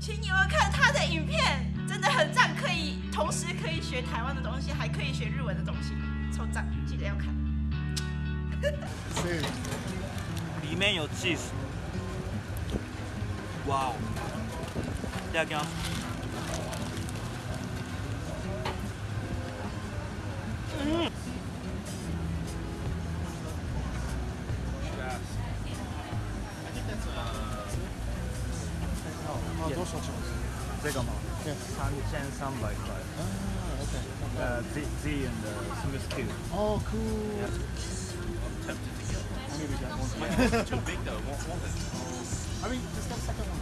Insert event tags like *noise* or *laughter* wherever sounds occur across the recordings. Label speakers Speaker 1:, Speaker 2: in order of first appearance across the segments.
Speaker 1: 请你们看他的影片，真的很赞，可以同时可以学台湾的东西，还可以学日文的东西，超赞，记得要看。
Speaker 2: 是
Speaker 3: 里面有 cheese，哇哦！いた short
Speaker 2: Ah, okay.
Speaker 3: Uh, Z, Z and uh, Smooth Q.
Speaker 2: Oh, cool. Yeah. I. Maybe
Speaker 4: too big though. Won't it.
Speaker 2: I mean, just get second one.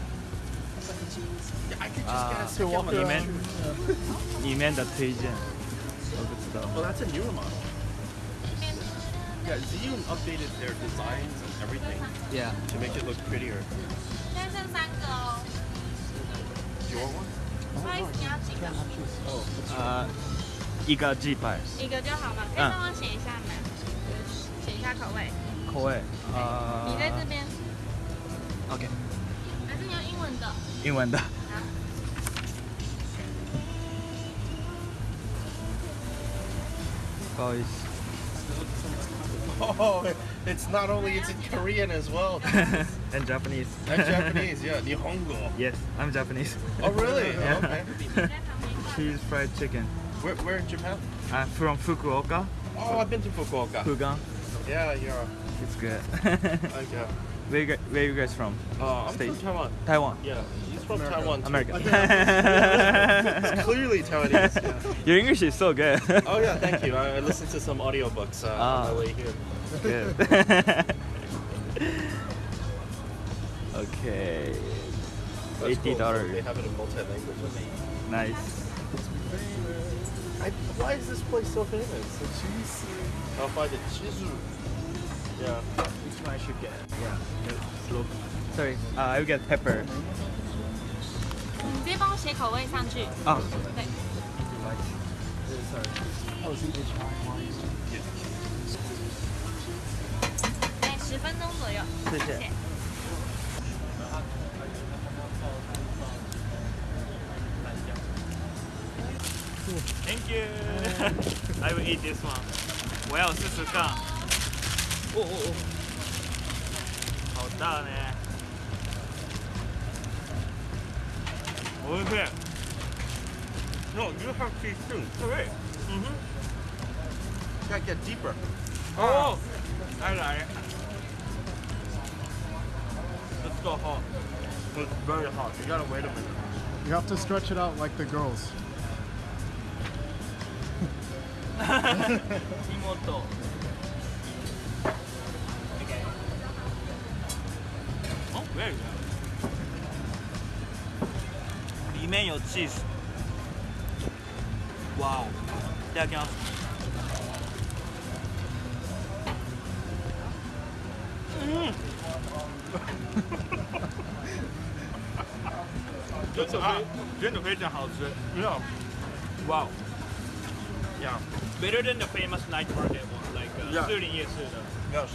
Speaker 2: Second cheese.
Speaker 4: Yeah, I could just
Speaker 3: uh,
Speaker 4: get a second one.
Speaker 3: 里面的推荐，我不知道。
Speaker 4: Well, that's a newer model. Yeah, Zhiyun updated their designs and everything.
Speaker 3: Yeah.
Speaker 4: To make it look prettier.
Speaker 3: 呃，一个鸡排，
Speaker 5: 一个就好嘛，可以帮我写一下吗？写一下口味。
Speaker 3: 口味，呃，
Speaker 5: 你在这边
Speaker 3: ，OK，
Speaker 5: 还是你用英文的？
Speaker 3: 英文的。
Speaker 5: 好。
Speaker 3: 不好意思。
Speaker 4: Oh, it's not only it's in Korean as well. *laughs*
Speaker 3: and Japanese.
Speaker 4: And Japanese, yeah. Nihongo.
Speaker 3: Yes, I'm Japanese.
Speaker 4: Oh really? *laughs*
Speaker 3: yeah.
Speaker 4: Okay. *laughs*
Speaker 3: Cheese fried chicken.
Speaker 4: Where, where in Japan?
Speaker 3: Uh, from Fukuoka.
Speaker 4: Oh, I've been to Fukuoka.
Speaker 3: Fugan.
Speaker 4: Yeah, yeah.
Speaker 3: It's good.
Speaker 4: okay.
Speaker 3: Where you, guys, where you guys from?
Speaker 4: Uh, I'm from Taiwan.
Speaker 3: Taiwan.
Speaker 4: Yeah, he's from America. Taiwan. Too.
Speaker 3: America
Speaker 4: It's clearly Taiwanese. *laughs* Yeah.
Speaker 3: Your English is so good.
Speaker 4: Oh yeah, thank you. I, I listened *laughs* to some audiobooks uh,
Speaker 3: Ah.
Speaker 4: on my way here.
Speaker 3: good. *laughs* okay.
Speaker 4: That's
Speaker 3: Eighty
Speaker 4: cool. So
Speaker 3: dollars.
Speaker 4: They have it in multi-languages.
Speaker 3: Nice.
Speaker 4: I, why is this place so famous?
Speaker 2: The cheese.
Speaker 4: I'll find it. Chizu. Yeah.
Speaker 3: Which one I should get? Yeah. Slow. Sorry, uh, I will get pepper.
Speaker 5: 你直接帮我写口味上去。
Speaker 3: Ah.
Speaker 5: 对， 哎，十分钟左右。
Speaker 3: 谢谢
Speaker 5: 谢。
Speaker 3: Thank you. *laughs* I will eat this one. 我要试试看。哦哦哦，好大呢。おいしい。
Speaker 4: No, you have cheese too.
Speaker 3: Correct. Mm-hmm.
Speaker 4: Gotta get deeper.
Speaker 3: Oh, oh. I like it. It's so hot.
Speaker 4: It's very hot. You gotta wait a minute.
Speaker 2: You have to stretch it out like the girls. *laughs*
Speaker 3: Imoto. Okay. Oh, very good. Remain your cheese. 哇哦！いただきます。嗯。真的非真的非常好吃。
Speaker 4: Yeah.
Speaker 3: Wow.
Speaker 4: Yeah.
Speaker 3: Better than the famous night market one, like uh,
Speaker 4: Yeah.
Speaker 3: 士林夜市的。
Speaker 4: Yes.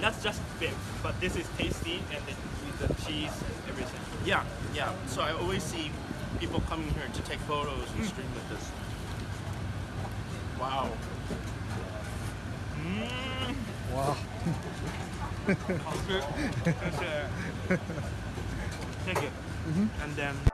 Speaker 3: That's just big, but this is tasty and it, with the cheese and everything.
Speaker 4: Yeah. Yeah. So I always see people coming here to take photos and hmm. stream with us. Wow.
Speaker 3: Mm.
Speaker 2: Wow. *laughs*
Speaker 3: Thank you. Mm -hmm. And then.